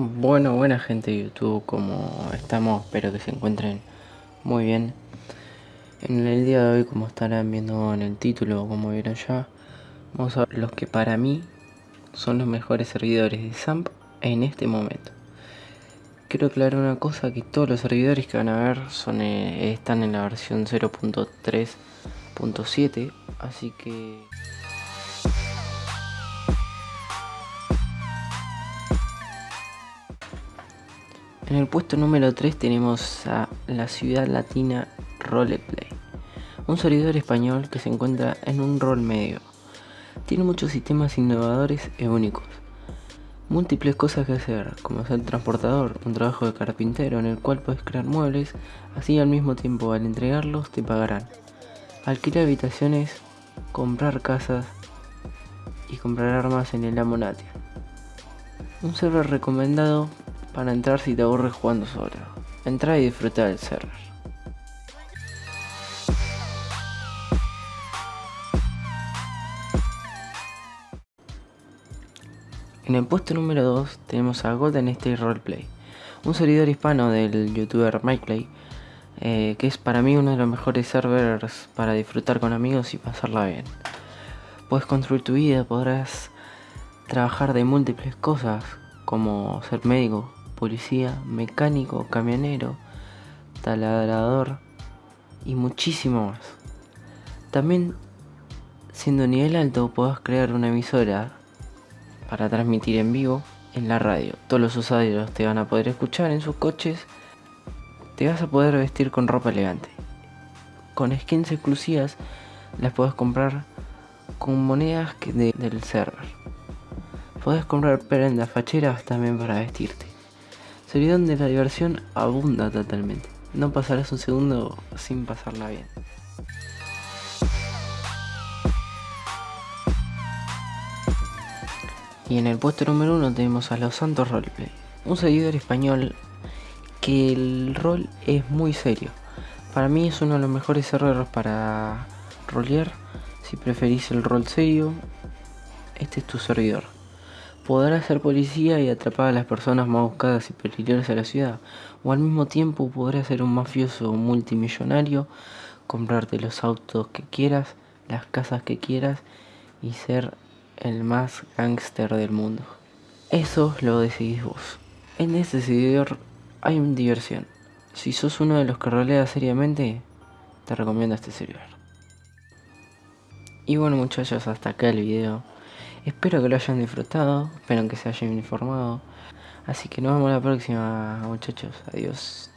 Bueno, buena gente de YouTube, como estamos, espero que se encuentren muy bien. En el día de hoy, como estarán viendo en el título, como vieron ya, vamos a ver los que para mí son los mejores servidores de SAMP en este momento. Quiero aclarar una cosa, que todos los servidores que van a ver eh, están en la versión 0.3.7, así que... En el puesto número 3 tenemos a la ciudad latina Roleplay, un servidor español que se encuentra en un rol medio. Tiene muchos sistemas innovadores e únicos. Múltiples cosas que hacer, como ser transportador, un trabajo de carpintero en el cual puedes crear muebles, así al mismo tiempo al entregarlos te pagarán. Alquilar habitaciones, comprar casas y comprar armas en el Amonatia. Un server recomendado para entrar si te aburres jugando solo. Entra y disfruta del server. En el puesto número 2 tenemos a Golden State Roleplay, un servidor hispano del youtuber MikePlay, eh, que es para mí uno de los mejores servers para disfrutar con amigos y pasarla bien. Puedes construir tu vida, podrás trabajar de múltiples cosas, como ser médico, policía, mecánico, camionero, taladrador y muchísimo más. También, siendo nivel alto, podés crear una emisora para transmitir en vivo en la radio. Todos los usuarios te van a poder escuchar en sus coches. Te vas a poder vestir con ropa elegante. Con skins exclusivas las puedes comprar con monedas del server. Puedes comprar prendas facheras también para vestirte. Sería donde la diversión abunda totalmente. No pasarás un segundo sin pasarla bien. Y en el puesto número uno tenemos a Los Santos Roleplay, un seguidor español que el rol es muy serio. Para mí es uno de los mejores servidores para rolear. Si preferís el rol serio, este es tu servidor. Podrás ser policía y atrapar a las personas más buscadas y peligrosas de la ciudad, o al mismo tiempo podrás ser un mafioso multimillonario, comprarte los autos que quieras, las casas que quieras y ser el más gángster del mundo. Eso lo decidís vos. En este servidor hay una diversión. Si sos uno de los que rolea seriamente, te recomiendo este servidor. Y bueno muchachos, hasta acá el video. Espero que lo hayan disfrutado, espero que se hayan informado. Así que nos vemos la próxima muchachos, adiós.